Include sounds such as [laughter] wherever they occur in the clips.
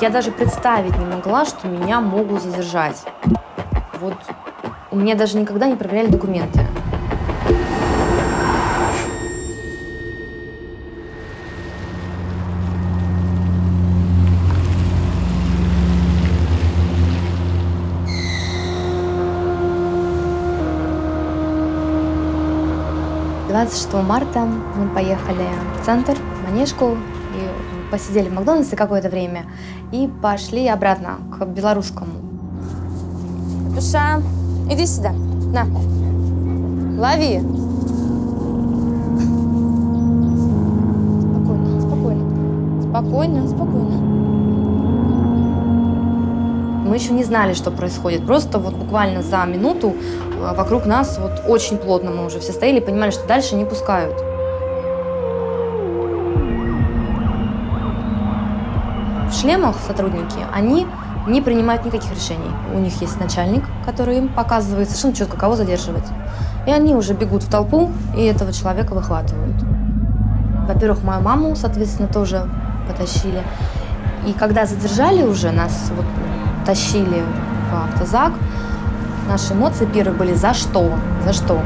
Я даже представить не могла, что меня могут задержать. Вот у меня даже никогда не проверяли документы. Двадцать шестого марта мы поехали в центр, в Манежку, посидели в Макдональдсе какое-то время и пошли обратно к белорусскому. Душа, иди сюда, на, лови. Спокойно, спокойно, спокойно, спокойно. Мы еще не знали, что происходит. Просто вот буквально за минуту а, вокруг нас вот очень плотно мы уже все стояли и понимали, что дальше не пускают. В шлемах сотрудники, они не принимают никаких решений. У них есть начальник, который им показывает совершенно четко, кого задерживать. И они уже бегут в толпу и этого человека выхватывают. Во-первых, мою маму, соответственно, тоже потащили. И когда задержали уже, нас вот тащили в автозак, наши эмоции первые были «за что?», «за что?».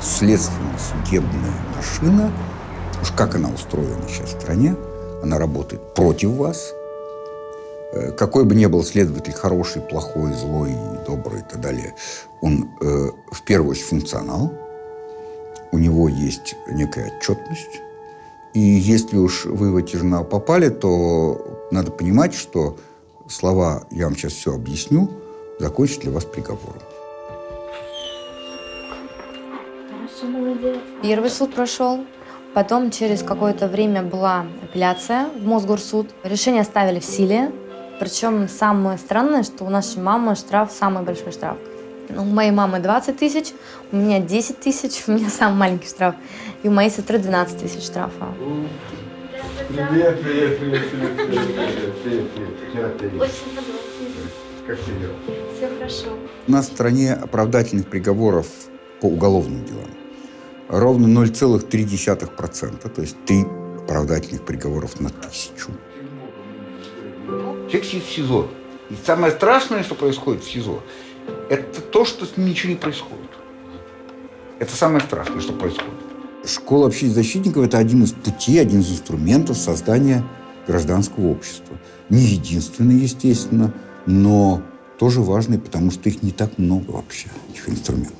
Следственно-судебная машина, уж как она устроена сейчас в стране, она работает против вас. Э, какой бы ни был следователь, хороший, плохой, злой, добрый и так далее, он э, в первую очередь функционал, у него есть некая отчетность, и если уж вы в эти журналы попали, то надо понимать, что слова «я вам сейчас все объясню» закончат для вас приговором. Первый суд прошел. Потом через какое-то время была апелляция в Мосгорсуд. Решение оставили в силе. Причем самое странное, что у нашей мамы штраф, самый большой штраф. Ну, у моей мамы 20 тысяч, у меня 10 тысяч, [laughs] у меня самый маленький штраф. И у моей сестры 12 тысяч штрафа. Привет, привет, привет, привет, привет, привет, привет, привет. Очень Как ты Все хорошо. У нас в стране оправдательных приговоров по уголовным делам ровно 0,3%, то есть три оправдательных приговоров на тысячу. Человек сидит в СИЗО. И самое страшное, что происходит в СИЗО, это то, что с ним ничего не происходит. Это самое страшное, что происходит. Школа общественных защитников – это один из путей, один из инструментов создания гражданского общества. Не единственный, естественно, но тоже важный, потому что их не так много вообще, этих инструментов.